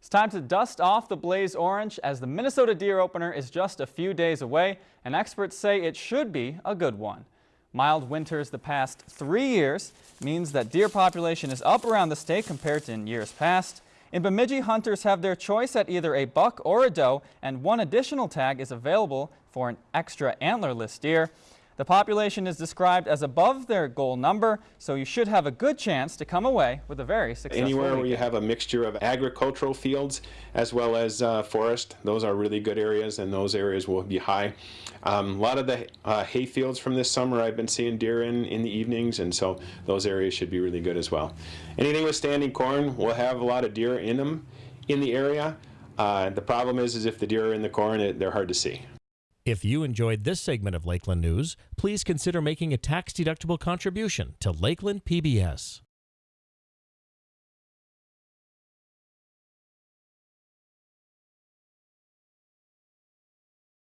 It's time to dust off the blaze orange as the Minnesota deer opener is just a few days away and experts say it should be a good one. Mild winters the past three years means that deer population is up around the state compared to in years past. In Bemidji, hunters have their choice at either a buck or a doe and one additional tag is available for an extra antlerless deer. The population is described as above their goal number, so you should have a good chance to come away with a very successful Anywhere where you have a mixture of agricultural fields as well as uh, forest, those are really good areas and those areas will be high. Um, a lot of the uh, hay fields from this summer I've been seeing deer in in the evenings and so those areas should be really good as well. Anything with standing corn will have a lot of deer in them in the area. Uh, the problem is, is if the deer are in the corn, it, they're hard to see. If you enjoyed this segment of Lakeland News, please consider making a tax-deductible contribution to Lakeland PBS.